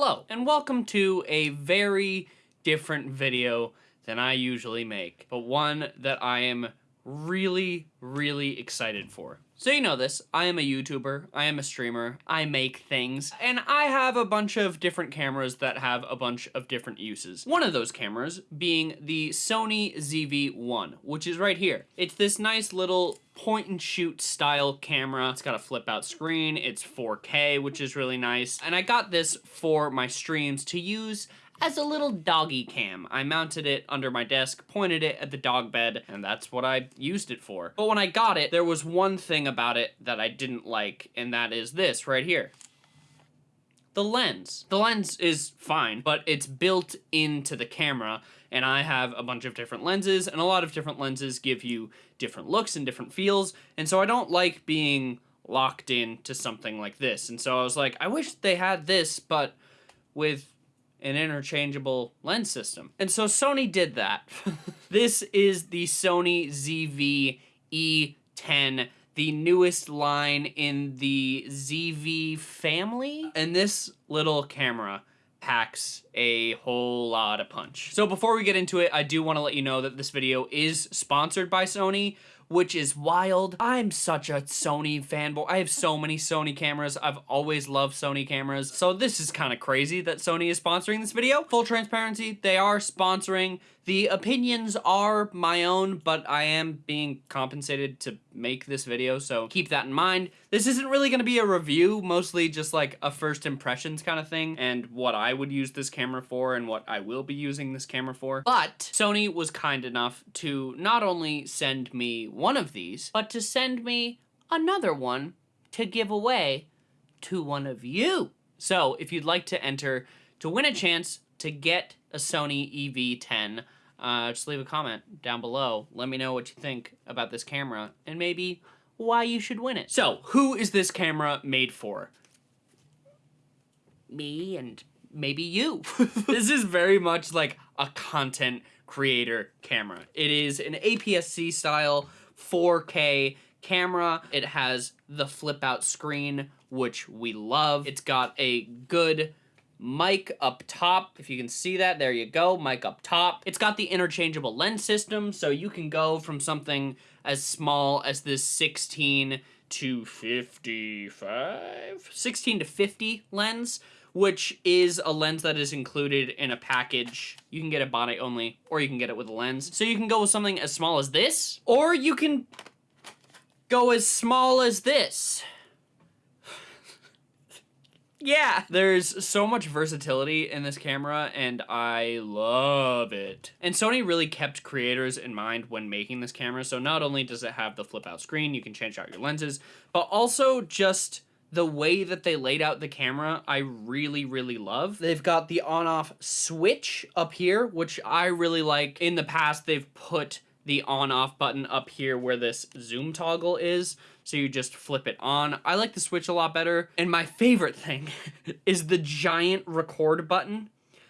Hello, and welcome to a very different video than I usually make, but one that I am really, really excited for. So you know this, I am a YouTuber, I am a streamer, I make things, and I have a bunch of different cameras that have a bunch of different uses. One of those cameras being the Sony ZV-1, which is right here. It's this nice little point and shoot style camera. It's got a flip out screen, it's 4K, which is really nice, and I got this for my streams to use as a little doggy cam. I mounted it under my desk, pointed it at the dog bed, and that's what I used it for. But when I got it, there was one thing about it that I didn't like, and that is this right here. The lens. The lens is fine, but it's built into the camera, and I have a bunch of different lenses, and a lot of different lenses give you different looks and different feels, and so I don't like being locked in to something like this. And so I was like, I wish they had this, but with an interchangeable lens system. And so Sony did that. this is the Sony ZV E10 the newest line in the ZV family. And this little camera packs a whole lot of punch. So before we get into it, I do want to let you know that this video is sponsored by Sony, which is wild. I'm such a Sony fanboy. I have so many Sony cameras. I've always loved Sony cameras. So this is kind of crazy that Sony is sponsoring this video. Full transparency, they are sponsoring. The opinions are my own, but I am being compensated to make this video, so keep that in mind. This isn't really going to be a review, mostly just like a first impressions kind of thing, and what I would use this camera for and what I will be using this camera for. But Sony was kind enough to not only send me one of these, but to send me another one to give away to one of you. So if you'd like to enter to win a chance to get a Sony EV10, uh, just leave a comment down below. Let me know what you think about this camera and maybe why you should win it. So, who is this camera made for? Me and maybe you. this is very much like a content creator camera. It is an APS-C style 4K camera. It has the flip out screen, which we love. It's got a good mic up top. If you can see that, there you go, mic up top. It's got the interchangeable lens system, so you can go from something as small as this 16 to 55? 16 to 50 lens, which is a lens that is included in a package. You can get it body only, or you can get it with a lens. So you can go with something as small as this, or you can go as small as this yeah, there's so much versatility in this camera and I love it. And Sony really kept creators in mind when making this camera. So not only does it have the flip out screen, you can change out your lenses, but also just the way that they laid out the camera, I really, really love. They've got the on off switch up here, which I really like. In the past, they've put the on off button up here where this zoom toggle is so you just flip it on. I like the Switch a lot better. And my favorite thing is the giant record button.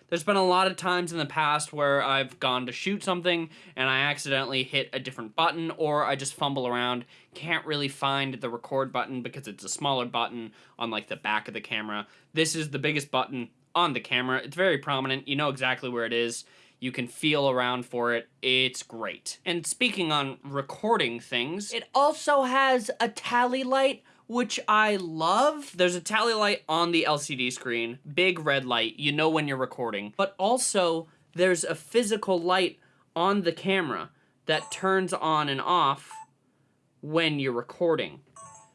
There's been a lot of times in the past where I've gone to shoot something and I accidentally hit a different button or I just fumble around, can't really find the record button because it's a smaller button on like the back of the camera. This is the biggest button on the camera. It's very prominent. You know exactly where it is. You can feel around for it. It's great. And speaking on recording things, it also has a tally light which I love. There's a tally light on the LCD screen, big red light, you know when you're recording, but also there's a physical light on the camera that turns on and off when you're recording,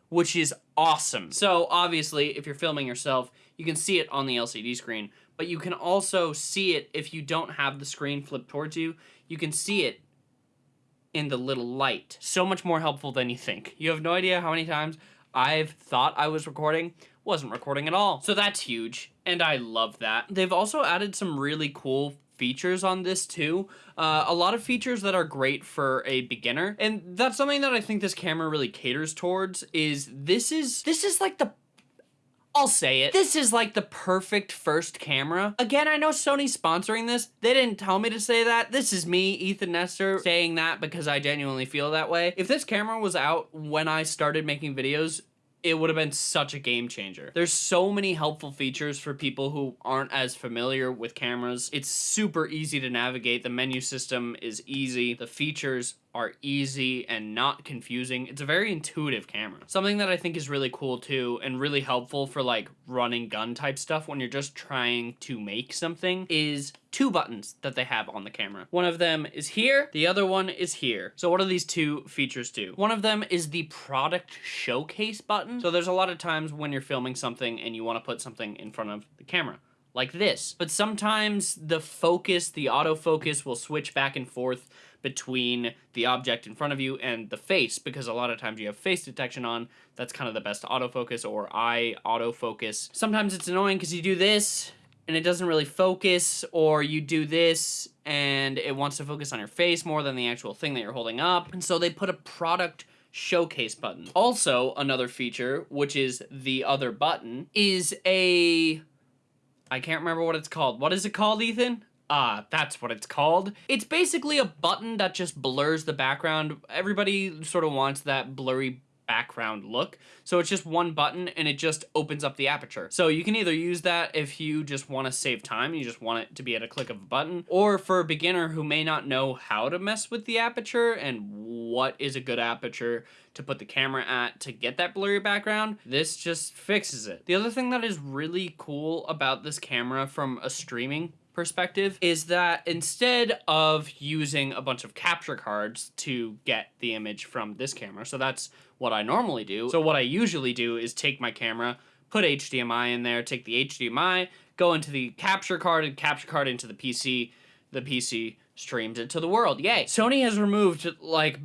which is awesome. So obviously, if you're filming yourself, you can see it on the LCD screen, but you can also see it if you don't have the screen flipped towards you. You can see it in the little light. So much more helpful than you think. You have no idea how many times I've thought I was recording, wasn't recording at all. So that's huge, and I love that. They've also added some really cool features on this too. Uh, a lot of features that are great for a beginner. And that's something that I think this camera really caters towards is this is this is like the I'll say it. This is like the perfect first camera. Again, I know Sony's sponsoring this. They didn't tell me to say that. This is me, Ethan Nestor, saying that because I genuinely feel that way. If this camera was out when I started making videos, it would have been such a game changer. There's so many helpful features for people who aren't as familiar with cameras. It's super easy to navigate. The menu system is easy. The features are easy and not confusing. It's a very intuitive camera. Something that I think is really cool too and really helpful for like running gun type stuff when you're just trying to make something is two buttons that they have on the camera. One of them is here, the other one is here. So what do these two features do? One of them is the product showcase button. So there's a lot of times when you're filming something and you want to put something in front of the camera like this. But sometimes the focus, the autofocus will switch back and forth between the object in front of you and the face because a lot of times you have face detection on. That's kind of the best autofocus or eye autofocus. Sometimes it's annoying because you do this and it doesn't really focus or you do this and it wants to focus on your face more than the actual thing that you're holding up. And so they put a product showcase button. Also, another feature, which is the other button, is a... I can't remember what it's called. What is it called, Ethan? Ah, that's what it's called. It's basically a button that just blurs the background. Everybody sort of wants that blurry background look. So it's just one button and it just opens up the aperture. So you can either use that if you just want to save time, you just want it to be at a click of a button, or for a beginner who may not know how to mess with the aperture and what is a good aperture to put the camera at to get that blurry background, this just fixes it. The other thing that is really cool about this camera from a streaming perspective is that instead of using a bunch of capture cards to get the image from this camera, so that's what I normally do. So what I usually do is take my camera, put HDMI in there, take the HDMI, go into the capture card and capture card into the PC. The PC streams it to the world. Yay. Sony has removed like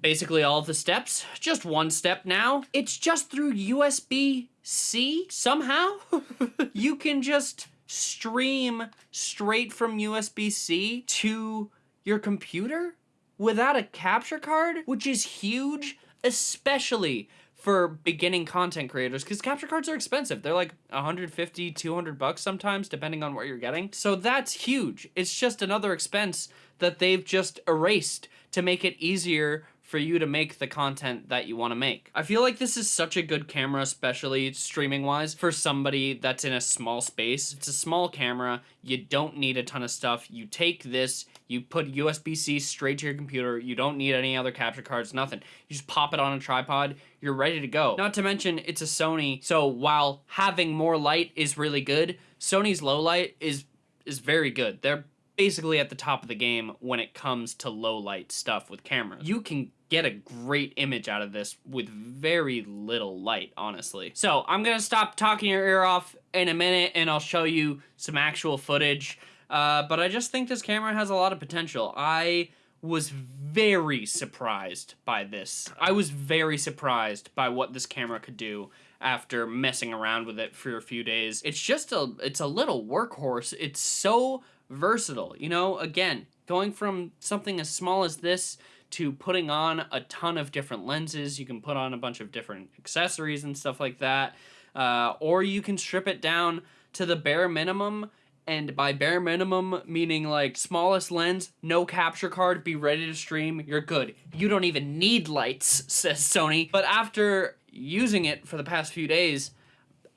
basically all the steps. Just one step now. It's just through USB-C somehow. you can just stream straight from USB-C to your computer without a capture card, which is huge, especially for beginning content creators because capture cards are expensive. They're like 150, 200 bucks sometimes depending on what you're getting. So that's huge. It's just another expense that they've just erased to make it easier for you to make the content that you want to make. I feel like this is such a good camera, especially streaming wise, for somebody that's in a small space. It's a small camera, you don't need a ton of stuff. You take this, you put USB-C straight to your computer, you don't need any other capture cards, nothing. You just pop it on a tripod, you're ready to go. Not to mention, it's a Sony, so while having more light is really good, Sony's low light is is very good. They're basically at the top of the game when it comes to low light stuff with cameras. You can get a great image out of this with very little light, honestly. So I'm gonna stop talking your ear off in a minute and I'll show you some actual footage. Uh, but I just think this camera has a lot of potential. I was very surprised by this. I was very surprised by what this camera could do after messing around with it for a few days. It's just a, it's a little workhorse. It's so versatile. You know, again, going from something as small as this to putting on a ton of different lenses. You can put on a bunch of different accessories and stuff like that. Uh, or you can strip it down to the bare minimum. And by bare minimum, meaning like smallest lens, no capture card, be ready to stream, you're good. You don't even need lights, says Sony. But after using it for the past few days,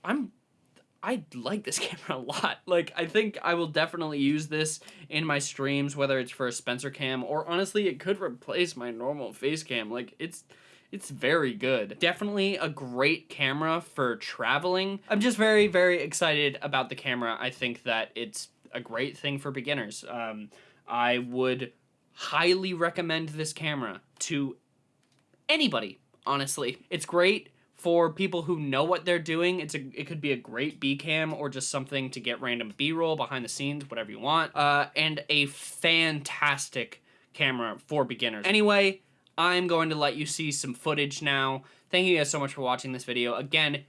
I'm I like this camera a lot. Like, I think I will definitely use this in my streams, whether it's for a Spencer cam, or honestly, it could replace my normal face cam. Like, it's... It's very good. Definitely a great camera for traveling. I'm just very, very excited about the camera. I think that it's a great thing for beginners. Um, I would highly recommend this camera to anybody, honestly. It's great for people who know what they're doing. It's a it could be a great B cam or just something to get random B roll behind the scenes, whatever you want. Uh, and a fantastic camera for beginners. Anyway, I'm going to let you see some footage now. Thank you guys so much for watching this video. Again,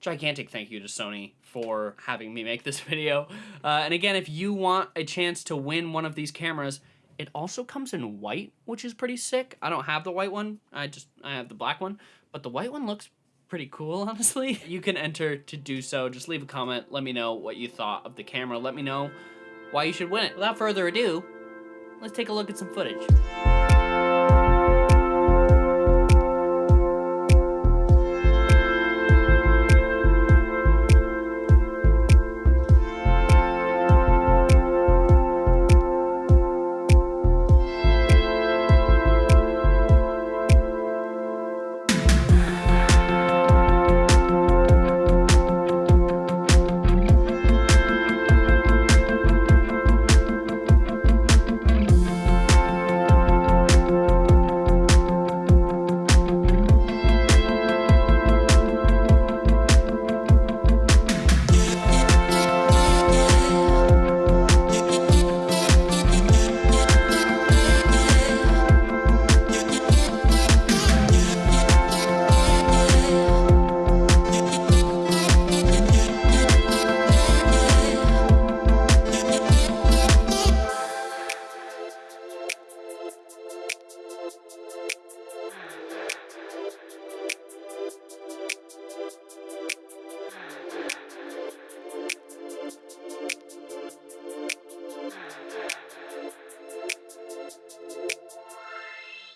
gigantic thank you to Sony for having me make this video. Uh, and again, if you want a chance to win one of these cameras, it also comes in white, which is pretty sick. I don't have the white one. I just I have the black one, but the white one looks pretty cool, honestly. You can enter to do so. Just leave a comment. Let me know what you thought of the camera. Let me know why you should win it. Without further ado, let's take a look at some footage.